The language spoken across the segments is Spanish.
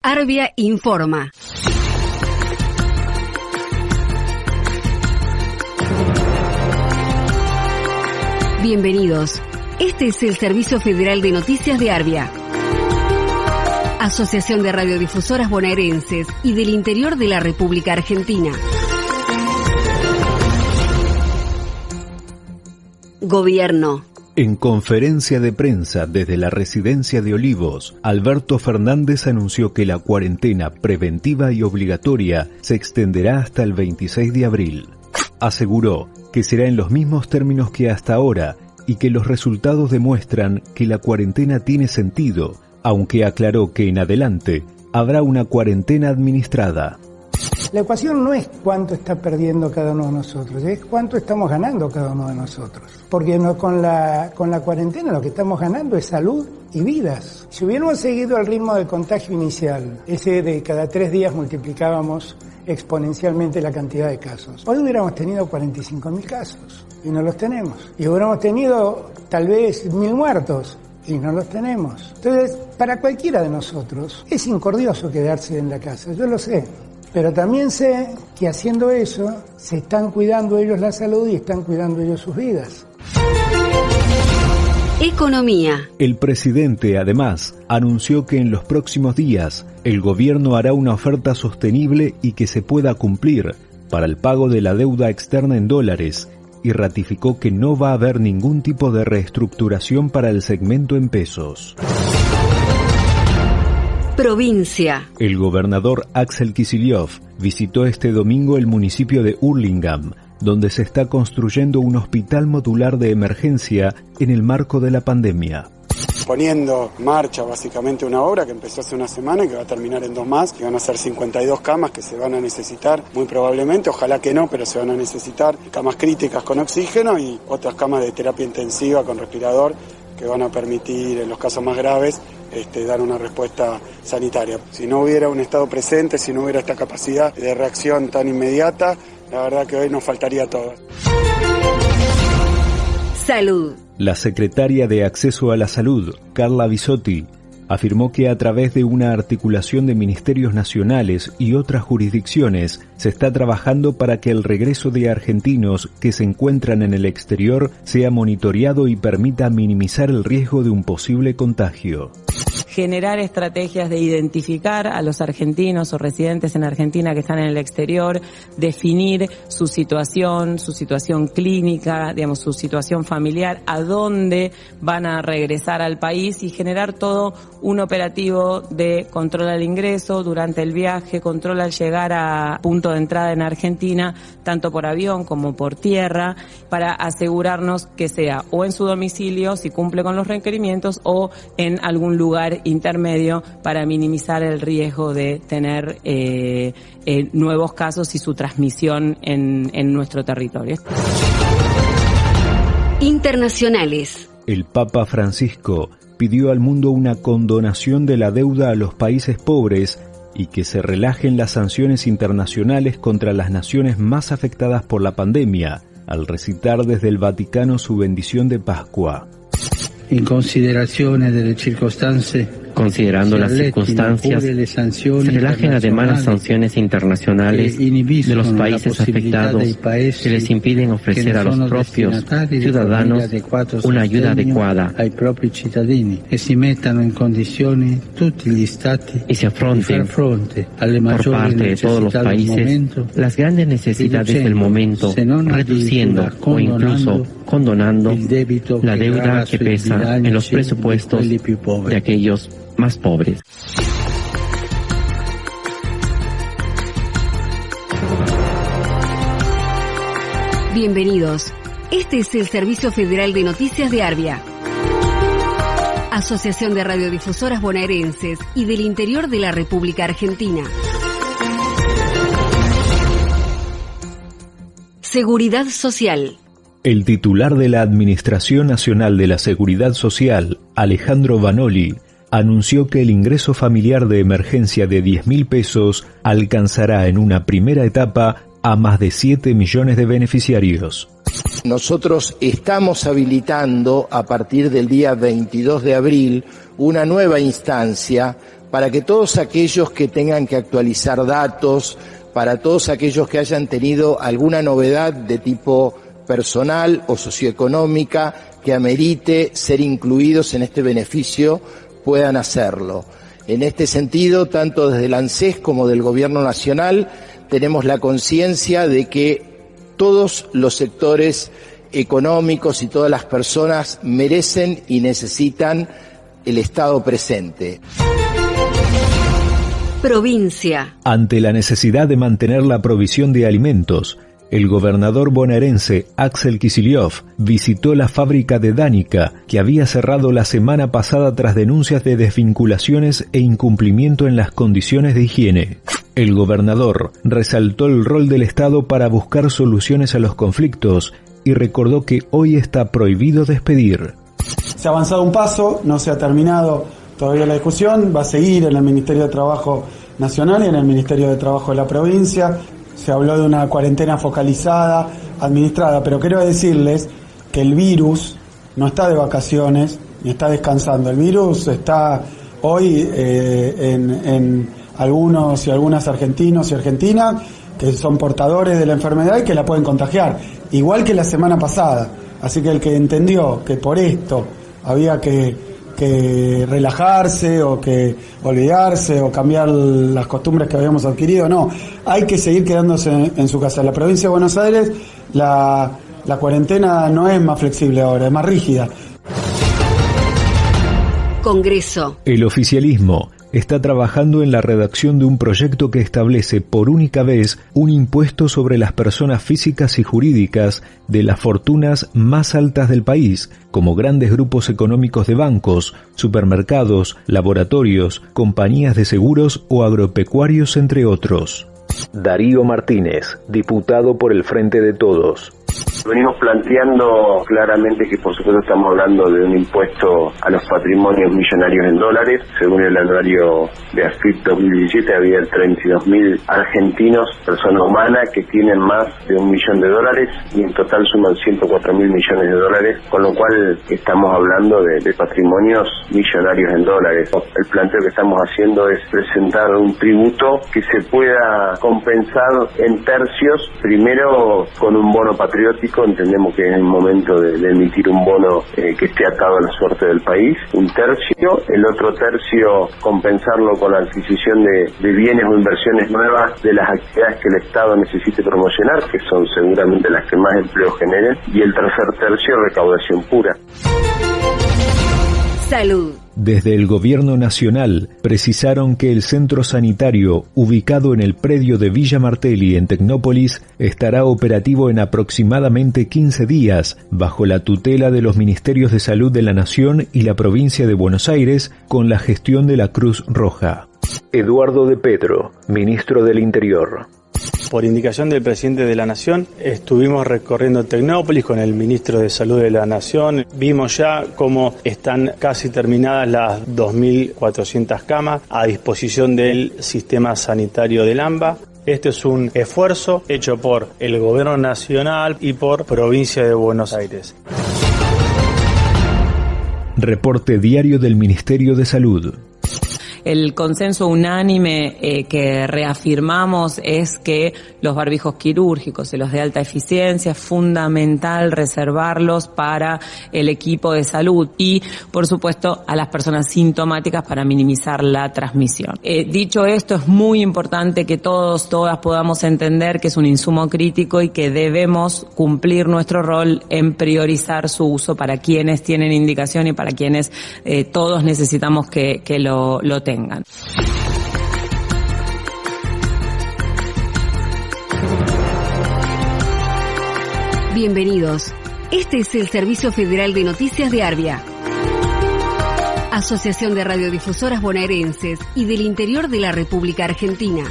Arbia informa. Bienvenidos. Este es el Servicio Federal de Noticias de Arbia. Asociación de Radiodifusoras Bonaerenses y del Interior de la República Argentina. Gobierno. En conferencia de prensa desde la residencia de Olivos, Alberto Fernández anunció que la cuarentena preventiva y obligatoria se extenderá hasta el 26 de abril. Aseguró que será en los mismos términos que hasta ahora y que los resultados demuestran que la cuarentena tiene sentido, aunque aclaró que en adelante habrá una cuarentena administrada. La ecuación no es cuánto está perdiendo cada uno de nosotros, es cuánto estamos ganando cada uno de nosotros. Porque con, la, con la cuarentena lo que estamos ganando es salud y vidas. Si hubiéramos seguido el ritmo de contagio inicial, ese de cada tres días multiplicábamos exponencialmente la cantidad de casos, hoy hubiéramos tenido 45.000 casos y no los tenemos. Y hubiéramos tenido tal vez mil muertos y no los tenemos. Entonces, para cualquiera de nosotros es incordioso quedarse en la casa, yo lo sé. Pero también sé que haciendo eso se están cuidando ellos la salud y están cuidando ellos sus vidas. Economía. El presidente, además, anunció que en los próximos días el gobierno hará una oferta sostenible y que se pueda cumplir para el pago de la deuda externa en dólares y ratificó que no va a haber ningún tipo de reestructuración para el segmento en pesos. Provincia. El gobernador Axel Kicillof visitó este domingo el municipio de Hurlingham, donde se está construyendo un hospital modular de emergencia en el marco de la pandemia poniendo en marcha básicamente una obra que empezó hace una semana y que va a terminar en dos más, que van a ser 52 camas que se van a necesitar muy probablemente, ojalá que no, pero se van a necesitar camas críticas con oxígeno y otras camas de terapia intensiva con respirador que van a permitir en los casos más graves este, dar una respuesta sanitaria. Si no hubiera un Estado presente, si no hubiera esta capacidad de reacción tan inmediata, la verdad que hoy nos faltaría todo. Salud. La secretaria de Acceso a la Salud, Carla Bisotti, afirmó que a través de una articulación de ministerios nacionales y otras jurisdicciones se está trabajando para que el regreso de argentinos que se encuentran en el exterior sea monitoreado y permita minimizar el riesgo de un posible contagio generar estrategias de identificar a los argentinos o residentes en Argentina que están en el exterior, definir su situación, su situación clínica, digamos, su situación familiar, a dónde van a regresar al país y generar todo un operativo de control al ingreso durante el viaje, control al llegar a punto de entrada en Argentina, tanto por avión como por tierra, para asegurarnos que sea o en su domicilio, si cumple con los requerimientos, o en algún lugar intermedio para minimizar el riesgo de tener eh, eh, nuevos casos y su transmisión en, en nuestro territorio. Internacionales. El Papa Francisco pidió al mundo una condonación de la deuda a los países pobres y que se relajen las sanciones internacionales contra las naciones más afectadas por la pandemia, al recitar desde el Vaticano su bendición de Pascua. En consideración de las circunstancias considerando las circunstancias, se relajen además las sanciones internacionales de los países afectados que les impiden ofrecer a los propios ciudadanos una ayuda adecuada. y se afronten por parte de todos los países las grandes necesidades del momento, reduciendo o incluso condonando la deuda que pesa en los presupuestos de aquellos más pobres. Bienvenidos. Este es el Servicio Federal de Noticias de Arbia. Asociación de Radiodifusoras Bonaerenses y del Interior de la República Argentina. Seguridad Social. El titular de la Administración Nacional de la Seguridad Social, Alejandro Vanoli, anunció que el ingreso familiar de emergencia de 10 mil pesos alcanzará en una primera etapa a más de 7 millones de beneficiarios. Nosotros estamos habilitando a partir del día 22 de abril una nueva instancia para que todos aquellos que tengan que actualizar datos, para todos aquellos que hayan tenido alguna novedad de tipo personal o socioeconómica que amerite ser incluidos en este beneficio, puedan hacerlo. En este sentido, tanto desde el ANSES como del Gobierno Nacional, tenemos la conciencia de que todos los sectores económicos y todas las personas merecen y necesitan el Estado presente. Provincia. Ante la necesidad de mantener la provisión de alimentos, el gobernador bonaerense Axel Kicillof visitó la fábrica de Dánica, que había cerrado la semana pasada tras denuncias de desvinculaciones e incumplimiento en las condiciones de higiene. El gobernador resaltó el rol del Estado para buscar soluciones a los conflictos y recordó que hoy está prohibido despedir. Se ha avanzado un paso, no se ha terminado todavía la discusión, va a seguir en el Ministerio de Trabajo Nacional y en el Ministerio de Trabajo de la provincia. Se habló de una cuarentena focalizada, administrada, pero quiero decirles que el virus no está de vacaciones ni está descansando. El virus está hoy eh, en, en algunos y algunas argentinos y argentinas que son portadores de la enfermedad y que la pueden contagiar, igual que la semana pasada. Así que el que entendió que por esto había que, relajarse o que olvidarse o cambiar las costumbres que habíamos adquirido, no, hay que seguir quedándose en, su casa. En la provincia de Buenos Aires la, la cuarentena no es más flexible ahora, es más rígida. Congreso. El oficialismo está trabajando en la redacción de un proyecto que establece por única vez un impuesto sobre las personas físicas y jurídicas de las fortunas más altas del país, como grandes grupos económicos de bancos, supermercados, laboratorios, compañías de seguros o agropecuarios, entre otros. Darío Martínez, diputado por el Frente de Todos. Venimos planteando claramente que por supuesto estamos hablando de un impuesto a los patrimonios millonarios en dólares. Según el anuario de AFIP 2017 había 32.000 argentinos, personas humanas, que tienen más de un millón de dólares y en total suman 104 mil millones de dólares, con lo cual estamos hablando de, de patrimonios millonarios en dólares. El planteo que estamos haciendo es presentar un tributo que se pueda compensar en tercios, primero con un bono entendemos que es el momento de, emitir un bono eh, que esté atado a la suerte del país, un tercio, el otro tercio compensarlo con la adquisición de bienes o inversiones nuevas de las actividades que el Estado necesite promocionar, que son seguramente las que más empleo generen, y el tercer tercio recaudación pura. Salud. Desde el Gobierno Nacional precisaron que el centro sanitario, ubicado en el predio de Villa Martelli en Tecnópolis, estará operativo en aproximadamente 15 días, bajo la tutela de los Ministerios de Salud de la Nación y la provincia de Buenos Aires, con la gestión de la Cruz Roja. Eduardo de Pedro, ministro del Interior. Por indicación del presidente de la Nación, estuvimos recorriendo Tecnópolis con el ministro de Salud de la Nación. Vimos ya cómo están casi terminadas las 2.400 camas a disposición del sistema sanitario del AMBA. Este es un esfuerzo hecho por el Gobierno Nacional y por Provincia de Buenos Aires. Reporte diario del Ministerio de Salud el consenso unánime eh, que reafirmamos es que los barbijos quirúrgicos y los de alta eficiencia es fundamental reservarlos para el equipo de salud y, por supuesto, a las personas sintomáticas para minimizar la transmisión. Eh, dicho esto, es muy importante que todos, todas podamos entender que es un insumo crítico y que debemos cumplir nuestro rol en priorizar su uso para quienes tienen indicación y para quienes eh, todos necesitamos que, que lo, lo tengan. Bienvenidos. Este es el Servicio Federal de Noticias de Arbia. Asociación de Radiodifusoras Bonaerenses y del Interior de la República Argentina.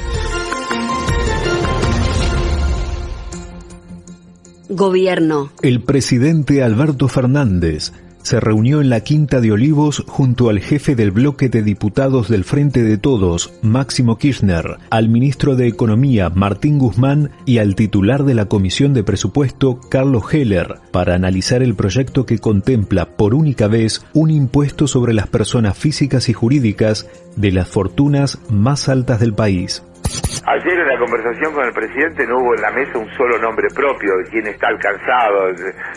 Gobierno. El presidente Alberto Fernández se reunió en la Quinta de Olivos junto al jefe del bloque de diputados del Frente de Todos, Máximo Kirchner, al ministro de Economía, Martín Guzmán, y al titular de la Comisión de Presupuesto, Carlos Heller, para analizar el proyecto que contempla por única vez un impuesto sobre las personas físicas y jurídicas de las fortunas más altas del país. Ayer en la conversación con el presidente no hubo en la mesa un solo nombre propio de quién está alcanzado.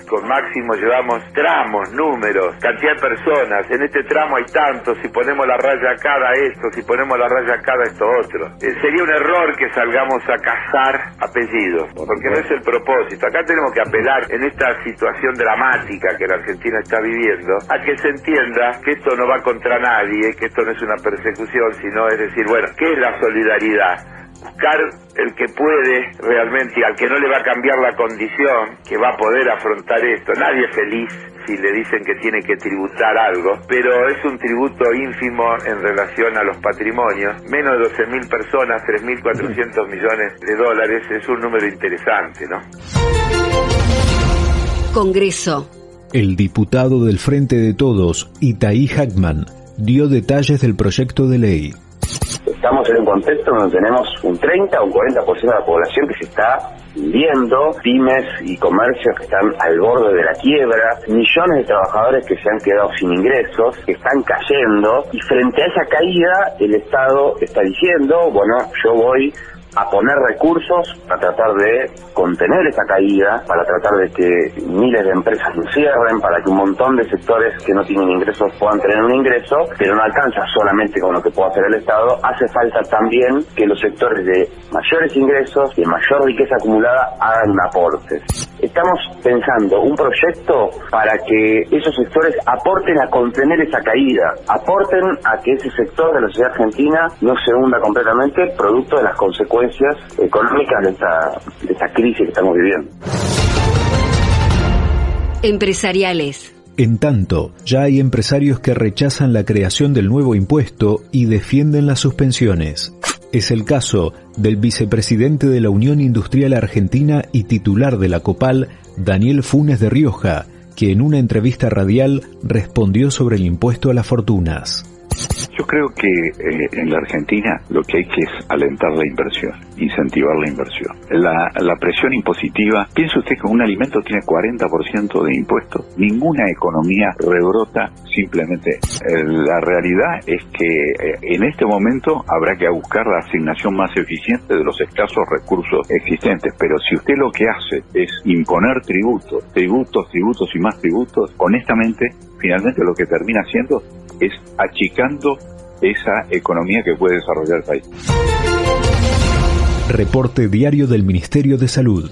Con Máximo llevamos tramos, números, cantidad de personas. En este tramo hay tantos, si ponemos la raya acá da esto, si ponemos la raya acá da esto otro. Eh, sería un error que salgamos a cazar apellidos, porque no es el propósito. Acá tenemos que apelar en esta situación dramática que la Argentina está viviendo a que se entienda que esto no va contra nadie, que esto no es una persecución, sino es decir, bueno, ¿qué es la solidaridad? Buscar el que puede realmente y al que no le va a cambiar la condición, que va a poder afrontar esto. Nadie es feliz si le dicen que tiene que tributar algo, pero es un tributo ínfimo en relación a los patrimonios. Menos de 12.000 personas, 3.400 millones de dólares, es un número interesante, ¿no? Congreso. El diputado del Frente de Todos, Itaí Hackman, dio detalles del proyecto de ley. Estamos en un contexto donde tenemos un 30 o un 40% de la población que se está viendo, pymes y comercios que están al borde de la quiebra, millones de trabajadores que se han quedado sin ingresos, que están cayendo, y frente a esa caída el Estado está diciendo, bueno, yo voy a poner recursos para tratar de contener esa caída, para tratar de que miles de empresas no cierren, para que un montón de sectores que no tienen ingresos puedan tener un ingreso, pero no alcanza solamente con lo que puede hacer el Estado, hace falta también que los sectores de mayores ingresos y de mayor riqueza acumulada hagan aportes. Estamos pensando un proyecto para que esos sectores aporten a contener esa caída, aporten a que ese sector de la sociedad argentina no se hunda completamente producto de las consecuencias económicas de esta, crisis que estamos viviendo. Empresariales. En tanto, ya hay empresarios que rechazan la creación del nuevo impuesto y defienden las suspensiones. Es el caso del vicepresidente de la Unión Industrial Argentina y titular de la COPAL, Daniel Funes de Rioja, que en una entrevista radial respondió sobre el impuesto a las fortunas. Yo creo que eh, en la Argentina lo que hay que es alentar la inversión, incentivar la inversión. La, presión impositiva, piensa usted que un alimento tiene 40% de impuestos, ninguna economía rebrota simplemente. Eh, la realidad es que eh, en este momento habrá que buscar la asignación más eficiente de los escasos recursos existentes, pero si usted lo que hace es imponer tributos, tributos, tributos y más tributos, honestamente, finalmente lo que termina haciendo es achicando esa economía que puede desarrollar el país. Reporte diario del Ministerio de Salud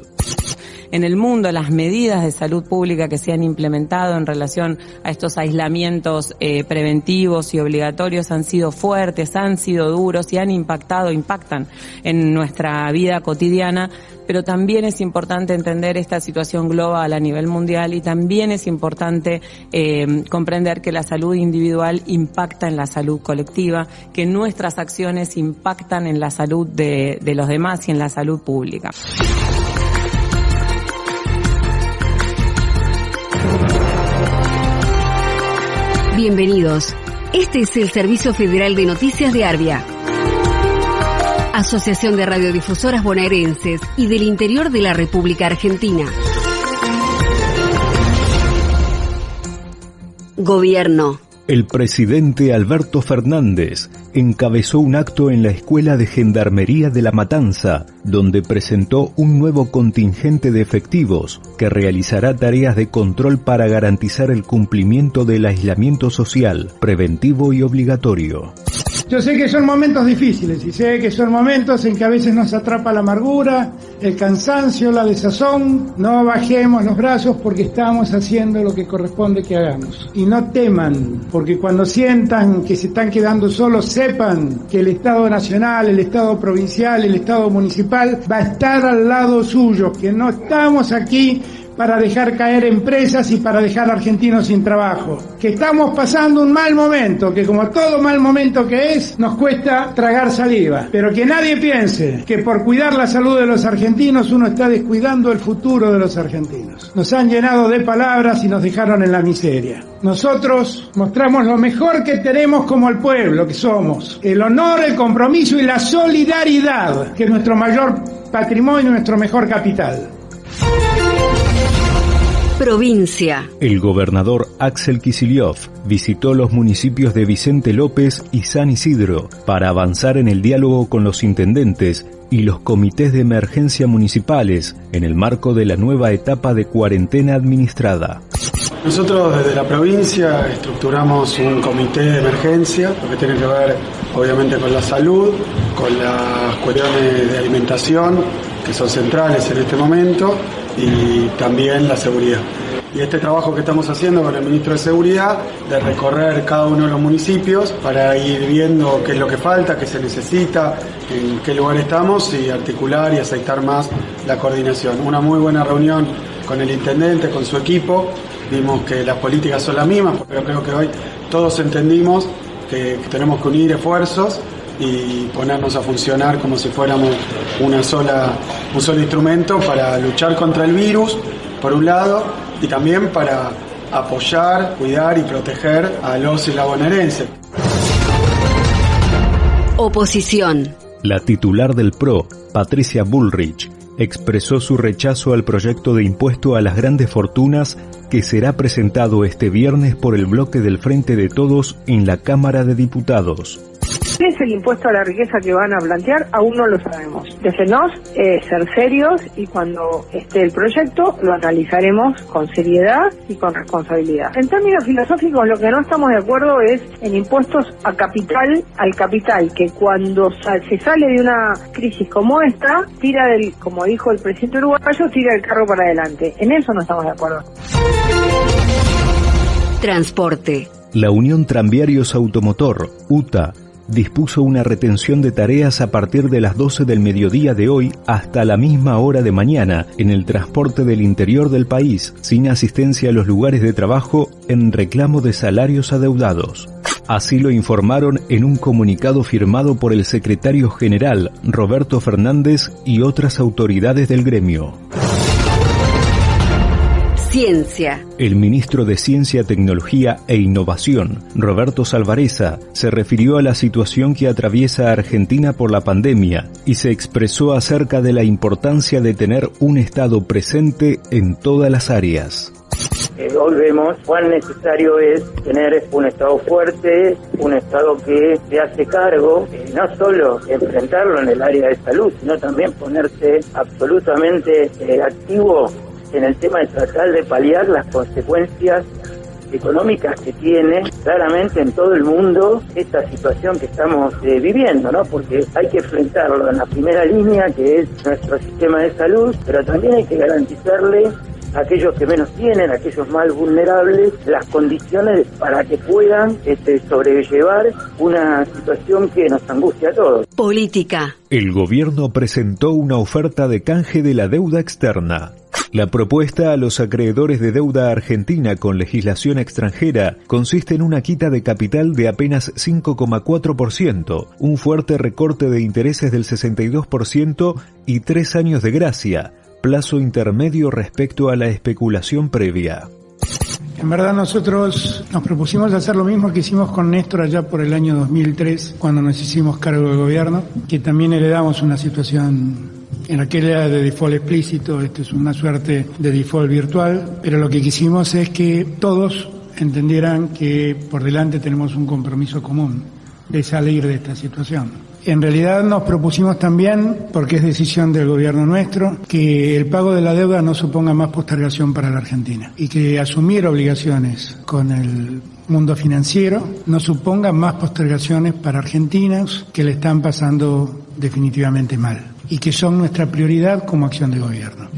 en el mundo, las medidas de salud pública que se han implementado en relación a estos aislamientos eh, preventivos y obligatorios han sido fuertes, han sido duros y han impactado, impactan en nuestra vida cotidiana, pero también es importante entender esta situación global a nivel mundial y también es importante eh, comprender que la salud individual impacta en la salud colectiva, que nuestras acciones impactan en la salud de los demás y en la salud pública. Bienvenidos. Este es el Servicio Federal de Noticias de Arbia. Asociación de Radiodifusoras Bonaerenses y del Interior de la República Argentina. Gobierno. El presidente Alberto Fernández encabezó un acto en la Escuela de Gendarmería de La Matanza, donde presentó un nuevo contingente de efectivos que realizará tareas de control para garantizar el cumplimiento del aislamiento social, preventivo y obligatorio. Yo sé que son momentos difíciles y sé que son momentos en que a veces nos atrapa la amargura, el cansancio, la desazón. No bajemos los brazos porque estamos haciendo lo que corresponde que hagamos. Y no teman, porque cuando sientan que se están quedando solos, sepan que el Estado Nacional, el Estado Provincial, el Estado Municipal va a estar al lado suyo, que no estamos aquí para dejar caer empresas y para dejar argentinos sin trabajo. Que estamos pasando un mal momento, que como todo mal momento que es, nos cuesta tragar saliva. Pero que nadie piense que por cuidar la salud de los argentinos uno está descuidando el futuro de los argentinos. Nos han llenado de palabras y nos dejaron en la miseria. Nosotros mostramos lo mejor que tenemos como el pueblo que somos. El honor, el compromiso y la solidaridad, que es nuestro mayor patrimonio, nuestro mejor capital. Provincia. El gobernador Axel Kicillof visitó los municipios de Vicente López y San Isidro para avanzar en el diálogo con los intendentes y los comités de emergencia municipales en el marco de la nueva etapa de cuarentena administrada. Nosotros desde la provincia estructuramos un comité de emergencia, lo que tiene que ver obviamente con la salud, con las cuestiones de alimentación, que son centrales en este momento, y también la seguridad. Y este trabajo que estamos haciendo con el ministro de Seguridad, de recorrer cada uno de los municipios para ir viendo qué es lo que falta, qué se necesita, en qué lugar estamos y articular y aceitar más la coordinación. Una muy buena reunión con el intendente, con su equipo. Vimos que las políticas son las mismas, pero creo que hoy todos entendimos que tenemos que unir esfuerzos y ponernos a funcionar como si fuéramos una sola, un solo instrumento para luchar contra el virus, por un lado, y también para apoyar, cuidar y proteger a los y la bonaerense. Oposición. La titular del PRO, Patricia Bullrich, expresó su rechazo al proyecto de impuesto a las grandes fortunas que será presentado este viernes por el bloque del Frente de Todos en la Cámara de Diputados. ¿Qué es el impuesto a la riqueza que van a plantear? Aún no lo sabemos. Déjenos eh, ser serios y cuando esté el proyecto lo analizaremos con seriedad y con responsabilidad. En términos filosóficos, lo que no estamos de acuerdo es en impuestos a capital, al capital, que cuando se sale de una crisis como esta, tira del, como dijo el presidente uruguayo, tira el carro para adelante. En eso no estamos de acuerdo. Transporte. La Unión Tranviarios Automotor, UTA, dispuso una retención de tareas a partir de las 12 del mediodía de hoy hasta la misma hora de mañana en el transporte del interior del país, sin asistencia a los lugares de trabajo en reclamo de salarios adeudados. Así lo informaron en un comunicado firmado por el secretario general Roberto Fernández y otras autoridades del gremio. Ciencia. El ministro de Ciencia, Tecnología e Innovación, Roberto Salvareza, se refirió a la situación que atraviesa Argentina por la pandemia y se expresó acerca de la importancia de tener un Estado presente en todas las áreas. Eh, hoy vemos cuán necesario es tener un Estado fuerte, un Estado que se hace cargo, eh, no solo enfrentarlo en el área de salud, sino también ponerse absolutamente eh, activo en el tema de tratar de paliar las consecuencias económicas que tiene claramente en todo el mundo esta situación que estamos eh, viviendo, ¿no? Porque hay que enfrentarlo en la primera línea, que es nuestro sistema de salud, pero también hay que garantizarle aquellos que menos tienen, aquellos más vulnerables, las condiciones para que puedan este, sobrellevar una situación que nos angustia a todos. Política. El gobierno presentó una oferta de canje de la deuda externa. La propuesta a los acreedores de deuda argentina con legislación extranjera consiste en una quita de capital de apenas 5,4%, un fuerte recorte de intereses del 62% y tres años de gracia, plazo intermedio respecto a la especulación previa. En verdad nosotros nos propusimos hacer lo mismo que hicimos con Néstor allá por el año 2003, cuando nos hicimos cargo del gobierno, que también heredamos una situación en aquella de default explícito, esto es una suerte de default virtual, pero lo que quisimos es que todos entendieran que por delante tenemos un compromiso común de salir de esta situación. En realidad nos propusimos también, porque es decisión del gobierno nuestro, que el pago de la deuda no suponga más postergación para la Argentina y que asumir obligaciones con el mundo financiero no suponga más postergaciones para argentinos que le están pasando definitivamente mal y que son nuestra prioridad como acción de gobierno.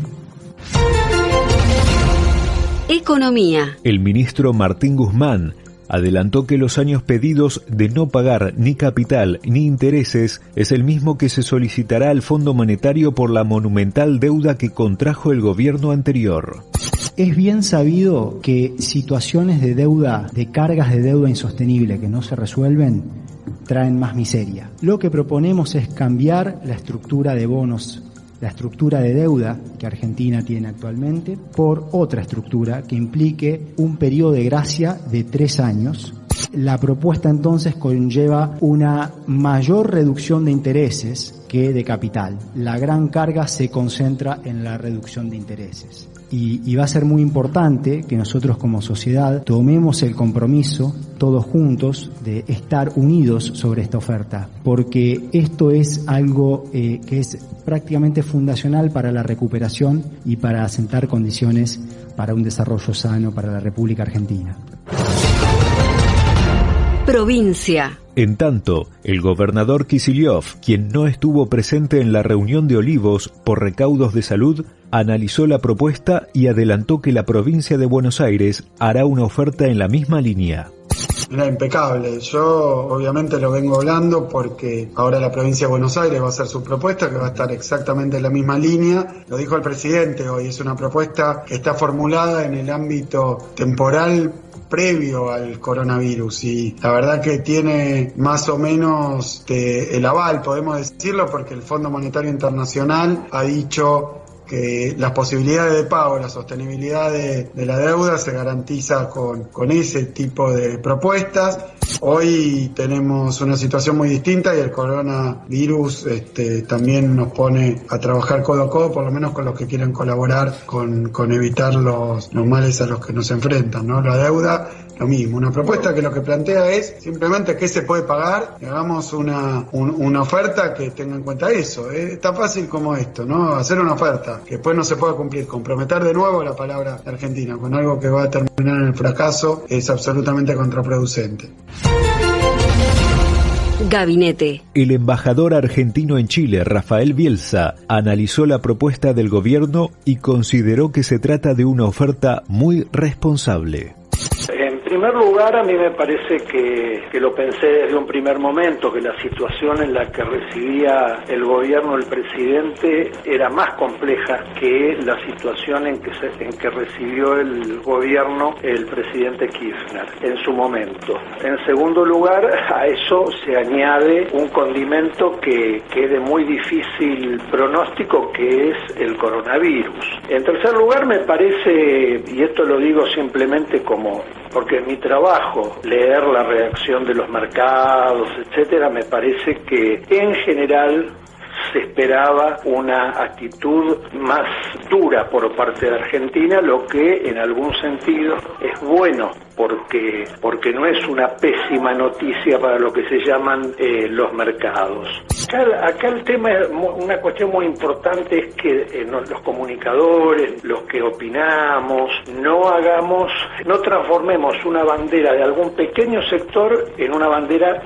Economía. El ministro Martín Guzmán adelantó que los años pedidos de no pagar ni capital ni intereses es el mismo que se solicitará al Fondo Monetario por la monumental deuda que contrajo el gobierno anterior. Es bien sabido que situaciones de deuda, de cargas de deuda insostenible que no se resuelven, traen más miseria. Lo que proponemos es cambiar la estructura de bonos la estructura de deuda que Argentina tiene actualmente por otra estructura que implique un periodo de gracia de tres años. La propuesta entonces conlleva una mayor reducción de intereses que de capital. La gran carga se concentra en la reducción de intereses. Y, va a ser muy importante que nosotros como sociedad tomemos el compromiso todos juntos de estar unidos sobre esta oferta, porque esto es algo eh, que es prácticamente fundacional para la recuperación y para asentar condiciones para un desarrollo sano para la República Argentina. Provincia. En tanto, el gobernador Kicillof, quien no estuvo presente en la reunión de Olivos por recaudos de salud, analizó la propuesta y adelantó que la provincia de Buenos Aires hará una oferta en la misma línea. Era impecable. Yo obviamente lo vengo hablando porque ahora la provincia de Buenos Aires va a hacer su propuesta que va a estar exactamente en la misma línea. Lo dijo el presidente hoy, es una propuesta que está formulada en el ámbito temporal previo al coronavirus y la verdad que tiene más o menos el aval, podemos decirlo, porque el Fondo Monetario Internacional ha dicho que las posibilidades de pago, la sostenibilidad de, la deuda se garantiza con, con ese tipo de propuestas Hoy tenemos una situación muy distinta y el coronavirus este, también nos pone a trabajar codo a codo, por lo menos con los que quieren colaborar con, evitar los, los, males a los que nos enfrentan. ¿no? La deuda, lo mismo. Una propuesta que lo que plantea es simplemente qué se puede pagar y hagamos una, una oferta que tenga en cuenta eso. Es tan fácil como esto, ¿no? Hacer una oferta que después no se pueda cumplir, comprometer de nuevo la palabra Argentina con algo que va a terminar en el fracaso es absolutamente contraproducente. Gabinete. El embajador argentino en Chile, Rafael Bielsa, analizó la propuesta del gobierno y consideró que se trata de una oferta muy responsable primer lugar, a mí me parece que, que, lo pensé desde un primer momento, que la situación en la que recibía el gobierno, el presidente, era más compleja que la situación en que, se, en que recibió el gobierno el presidente Kirchner en su momento. En segundo lugar, a eso se añade un condimento que, que es muy difícil pronóstico, que es el coronavirus. En tercer lugar, me parece, y esto lo digo simplemente como porque mi trabajo leer la reacción de los mercados, etcétera, me parece que en general se esperaba una actitud más dura por parte de Argentina, lo que en algún sentido es bueno porque, porque no es una pésima noticia para lo que se llaman eh, los mercados. Acá, el tema, una cuestión muy importante es que eh, los comunicadores, los que opinamos, no hagamos, no transformemos una bandera de algún pequeño sector en una bandera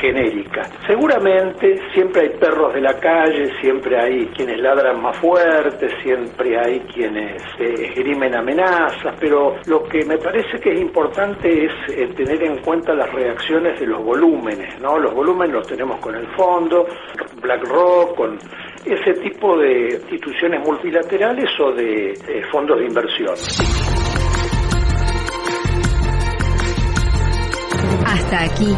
genérica. Seguramente siempre hay perros de la calle, siempre hay quienes ladran más fuerte, siempre hay quienes eh, esgrimen amenazas, pero lo que me parece que es importante importante es eh, tener en cuenta las reacciones de los volúmenes, ¿no? Los volúmenes los tenemos con el fondo, BlackRock, con ese tipo de instituciones multilaterales o de fondos de inversión. Hasta aquí,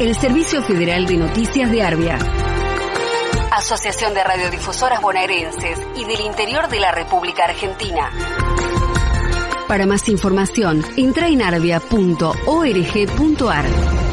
el Servicio Federal de Noticias de Arbia. Asociación de Radiodifusoras Bonaerenses y del Interior de la República Argentina. Para más información, entra en arbia.org.ar.